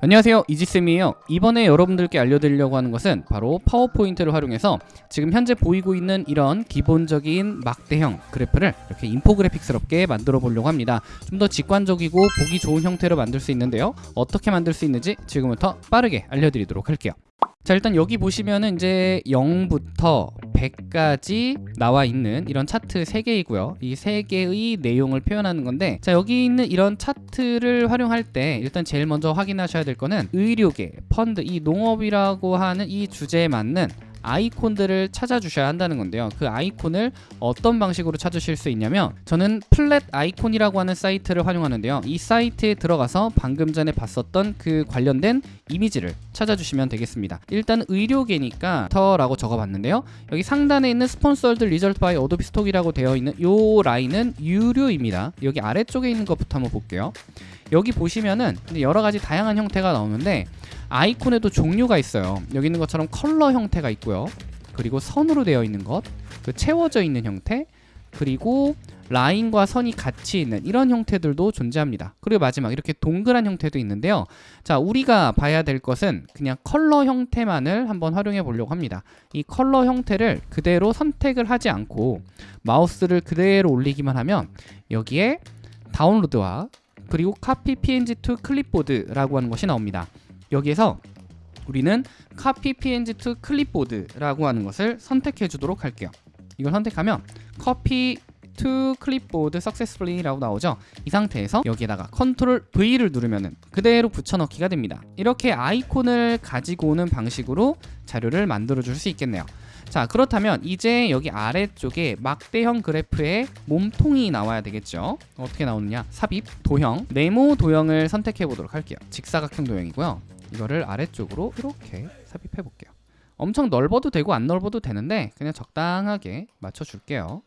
안녕하세요. 이지쌤이에요. 이번에 여러분들께 알려드리려고 하는 것은 바로 파워포인트를 활용해서 지금 현재 보이고 있는 이런 기본적인 막대형 그래프를 이렇게 인포그래픽스럽게 만들어 보려고 합니다. 좀 더 직관적이고 보기 좋은 형태로 만들 수 있는데요. 어떻게 만들 수 있는지 지금부터 빠르게 알려드리도록 할게요 자 일단 여기 보시면은 이제 0부터 100까지 나와 있는 이런 차트 3개이고요. 이 3개의 내용을 표현하는 건데 자 여기 있는 이런 차트를 활용할 때 일단 제일 먼저 확인하셔야 될 거는 의료계, 펀드, 이 농업이라고 하는 이 주제에 맞는 아이콘들을 찾아주셔야 한다는 건데요. 그 아이콘을 어떤 방식으로 찾으실 수 있냐면 저는 Flaticon이라고 하는 사이트를 활용하는데요. 이 사이트에 들어가서 방금 전에 봤었던 그 관련된 이미지를 찾아주시면 되겠습니다. 일단 의료계니까 닥터라고 적어봤는데요. 여기 상단에 있는 sponsored result by Adobe Stock이라고 되어 있는 이 라인은 유료입니다. 여기 아래쪽에 있는 것부터 한번 볼게요. 여기 보시면은 여러 가지 다양한 형태가 나오는데 아이콘에도 종류가 있어요. 여기 있는 것처럼 컬러 형태가 있고요. 그리고 선으로 되어 있는 것 그 채워져 있는 형태 그리고 라인과 선이 같이 있는 이런 형태들도 존재합니다. 그리고 마지막 이렇게 동그란 형태도 있는데요. 자 우리가 봐야 될 것은 그냥 컬러 형태만을 한번 활용해 보려고 합니다. 이 컬러 형태를 그대로 선택을 하지 않고 마우스를 그대로 올리기만 하면 여기에 다운로드와 그리고 카피 png to 클립보드라고 하는 것이 나옵니다 여기에서 우리는 카피 png to 클립보드라고 하는 것을 선택해 주도록 할게요. 이걸 선택하면 copied to clipboard successfully라고 나오죠? 이 상태에서 여기에다가 control V를 누르면 그대로 붙여넣기가 됩니다. 이렇게 아이콘을 가지고 오는 방식으로 자료를 만들어 줄 수 있겠네요. 자 그렇다면 이제 여기 아래쪽에 막대형 그래프의 몸통이 나와야 되겠죠? 어떻게 나오느냐? 삽입 도형. 네모 도형을 선택해 보도록 할게요. 직사각형 도형이고요 이거를 아래쪽으로 이렇게 삽입해 볼게요. 엄청 넓어도 되고 안 넓어도 되는데 그냥 적당하게 맞춰 줄게요.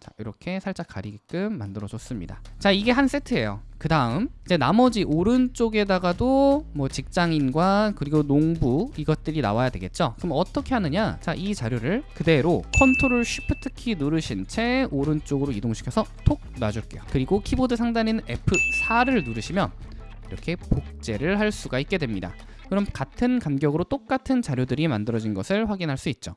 자 이렇게 살짝 가리게끔 만들어 줬습니다. 자 이게 한 세트예요. 그 다음 이제 나머지 오른쪽에다가도 뭐 직장인과 그리고 농부 이것들이 나와야 되겠죠? 그럼 어떻게 하느냐? 자 이 자료를 그대로 control shift 키 누르신 채 오른쪽으로 이동시켜서 톡 놔줄게요. 그리고 키보드 있는 F4를 누르시면 이렇게 복제를 할 수가 있게 됩니다. 그럼 같은 간격으로 똑같은 자료들이 만들어진 것을 확인할 수 있죠.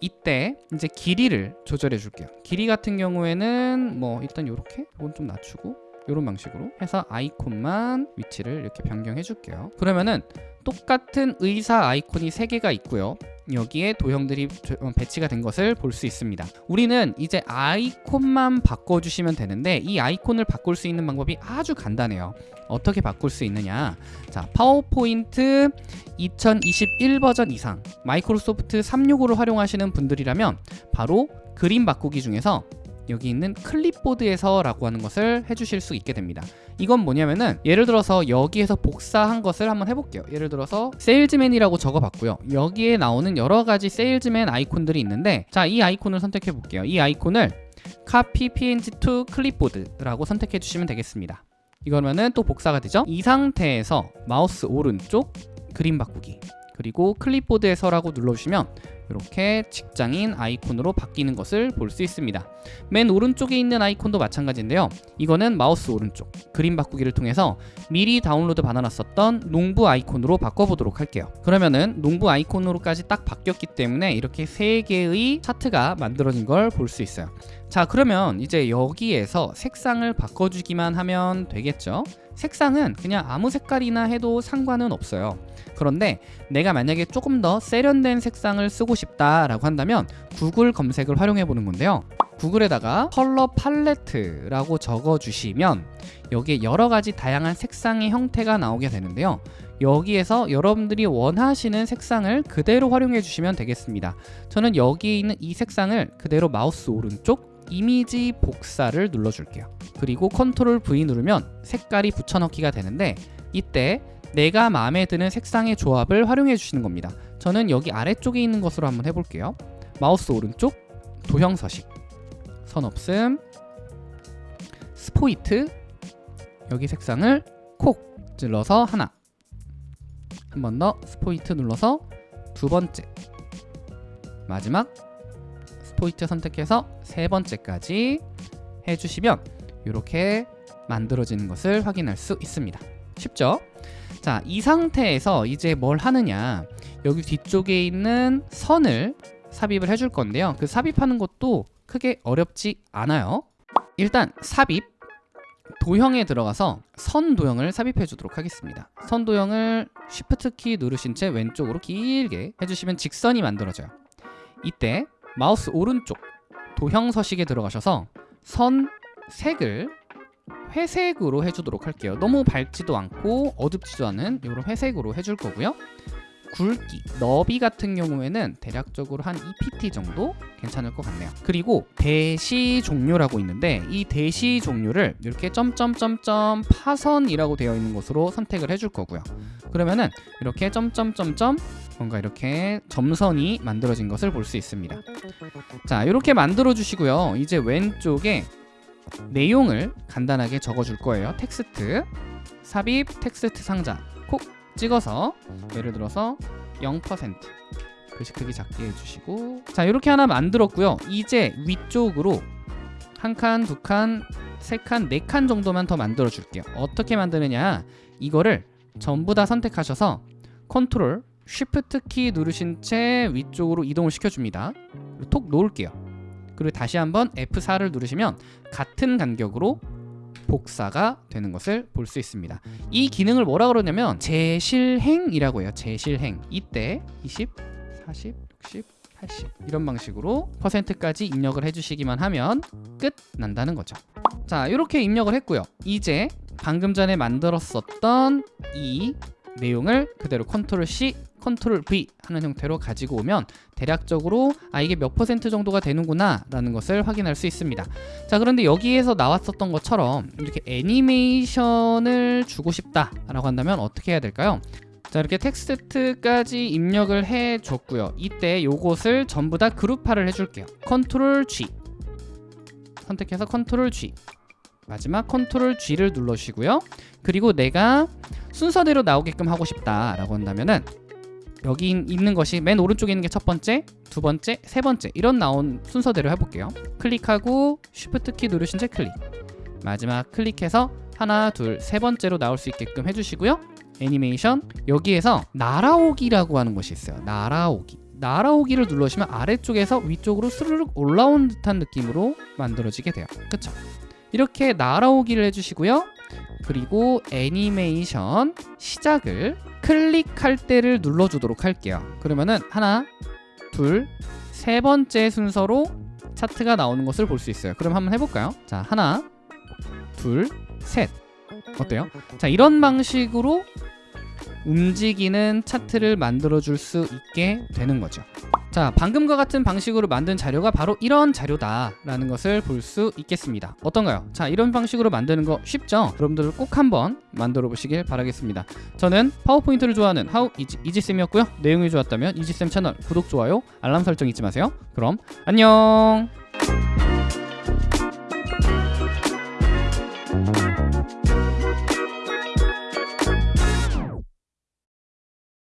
이때 이제 길이를 조절해 줄게요. 길이 같은 경우에는 뭐 일단 이렇게 이건 좀 낮추고 이런 방식으로 해서 아이콘만 위치를 이렇게 변경해 줄게요. 그러면은 똑같은 의사 아이콘이 3개가 있고요 여기에 도형들이 어, 배치가 된 것을 볼 수 있습니다. 우리는 이제 아이콘만 바꿔주시면 되는데 이 아이콘을 바꿀 수 있는 방법이 아주 간단해요. 어떻게 바꿀 수 있느냐? 자 파워포인트 2021 버전 이상 마이크로소프트 365를 활용하시는 분들이라면 바로 그림 바꾸기 중에서 여기 있는 클립보드에서 라고 하는 것을 해주실 수 있게 됩니다. 이건 뭐냐면은 예를 들어서 여기에서 복사한 것을 한번 해볼게요. 예를 들어서 세일즈맨이라고 적어봤고요. 여기에 나오는 여러 가지 세일즈맨 아이콘들이 있는데 자 이 아이콘을 선택해 볼게요. 이 아이콘을 copy png to clipboard라고 선택해 주시면 되겠습니다. 이거면은 또 복사가 되죠? 이 상태에서 마우스 오른쪽 그림 바꾸기 그리고 클립보드에서라고 눌러주시면 이렇게 직장인 아이콘으로 바뀌는 것을 볼 수 있습니다. 맨 오른쪽에 있는 아이콘도 마찬가지인데요. 이거는 마우스 오른쪽 그림 바꾸기를 통해서 미리 다운로드 받아놨었던 농부 아이콘으로 바꿔보도록 할게요. 그러면은 농부 아이콘으로까지 딱 바뀌었기 때문에 이렇게 세 개의 차트가 만들어진 걸 볼 수 있어요. 자 그러면 이제 여기에서 색상을 바꿔주기만 하면 되겠죠? 색상은 그냥 아무 색깔이나 해도 상관은 없어요. 그런데 내가 만약에 조금 더 세련된 색상을 쓰고 싶다라고 한다면 구글 검색을 활용해 보는 건데요. 구글에다가 컬러 팔레트라고 적어주시면 여기에 여러 가지 다양한 색상의 형태가 나오게 되는데요. 여기에서 여러분들이 원하시는 색상을 그대로 활용해 주시면 되겠습니다. 저는 여기에 있는 이 색상을 그대로 마우스 오른쪽 이미지 복사를 눌러줄게요. 그리고 컨트롤 V 누르면 색깔이 붙여넣기가 되는데 이때 내가 마음에 드는 색상의 조합을 활용해 주시는 겁니다. 저는 여기 아래쪽에 있는 것으로 한번 해볼게요. 마우스 오른쪽 도형 서식 선 없음 스포이트 여기 색상을 콕 찔러서 하나 한 번 더 스포이트 눌러서 두 번째 마지막 스포이트 선택해서 세 번째까지 해주시면 이렇게 만들어지는 것을 확인할 수 있습니다. 쉽죠? 자, 이 상태에서 이제 뭘 하느냐? 여기 뒤쪽에 있는 선을 삽입을 해줄 건데요. 그 삽입하는 것도 크게 어렵지 않아요. 일단 삽입 도형에 들어가서 선 도형을 삽입해 주도록 하겠습니다. 선 도형을 Shift 키 누르신 채 왼쪽으로 길게 해주시면 직선이 만들어져요. 이때 마우스 오른쪽 도형 서식에 들어가셔서 선 색을 회색으로 해주도록 할게요. 너무 밝지도 않고 어둡지도 않은 이런 회색으로 해줄 거고요. 굵기, 너비 같은 경우에는 대략적으로 한 2pt 정도 괜찮을 것 같네요. 그리고 대시 종료라고 있는데 이 대시 종료를 이렇게 점점점점 파선이라고 되어 있는 곳으로 선택을 해줄 거고요. 그러면은 이렇게 점점점점 뭔가 이렇게 점선이 만들어진 것을 볼 수 있습니다. 자, 이렇게 만들어 주시고요. 이제 왼쪽에 내용을 간단하게 적어 줄 거예요. 텍스트. 삽입 텍스트 상자. 콕 찍어서 예를 들어서 0% 글씨 크기 작게 해주시고. 자 이렇게 하나 만들었고요. 이제 위쪽으로 한 칸, 두 칸, 세 칸, 네 칸 정도만 더 만들어 줄게요. 어떻게 만드느냐? 이거를 전부 다 선택하셔서 컨트롤 Shift 키 누르신 채 위쪽으로 이동을 시켜줍니다. 톡 놓을게요 그리고 다시 한번 F4를 누르시면 같은 간격으로 복사가 되는 것을 볼 수 있습니다. 이 기능을 뭐라 그러냐면 재실행이라고 해요. 재실행. 이때 20, 40, 60, 80 이런 방식으로 퍼센트까지 입력을 해주시기만 하면 끝 난다는 거죠. 자 이렇게 입력을 했고요. 이제 방금 전에 만들었었던 이 내용을 그대로 컨트롤 C, 컨트롤 V 하는 형태로 가지고 오면 대략적으로 아 이게 몇 퍼센트 정도가 되는구나 라는 것을 확인할 수 있습니다. 자 그런데 여기에서 나왔었던 것처럼 이렇게 애니메이션을 주고 싶다 라고 한다면 어떻게 해야 될까요? 자 이렇게 텍스트까지 입력을 해 줬고요. 이때 요것을 전부 다 그룹화를 해줄게요. 컨트롤 G. 선택해서 컨트롤 G. 마지막 컨트롤 G를 눌러주시고요. 그리고 내가 순서대로 나오게끔 하고 싶다라고 한다면은 여기 있는 것이 맨 오른쪽에 있는 게 첫 번째, 두 번째, 세 번째 이런 나온 순서대로 해볼게요. 클릭하고 Shift 키 누르신 채 클릭. 마지막 클릭해서 하나, 둘, 세 번째로 나올 수 있게끔 해주시고요. 애니메이션 여기에서 날아오기라고 하는 것이 있어요. 날아오기. 날아오기를 눌러주시면 아래쪽에서 위쪽으로 스르륵 올라온 듯한 느낌으로 만들어지게 돼요. 그쵸? 이렇게 날아오기를 해주시고요. 그리고 애니메이션 시작을 클릭할 때를 눌러주도록 할게요. 그러면은 하나, 둘, 세 번째 순서로 차트가 나오는 것을 볼 수 있어요. 그럼 한번 해볼까요? 자, 하나, 둘, 셋. 어때요? 자, 이런 방식으로 움직이는 차트를 만들어 줄 수 있게 되는 거죠. 자, 방금과 같은 방식으로 만든 자료가 바로 이런 자료다 라는 것을 볼 수 있겠습니다. 어떤가요? 자, 이런 방식으로 만드는 거 쉽죠? 여러분들 꼭 한번 만들어 보시길 바라겠습니다. 저는 파워포인트를 좋아하는 하우 이지, 이지쌤이었고요. 내용이 좋았다면 이지쌤 채널 구독, 좋아요, 알람 설정 잊지 마세요. 그럼 안녕!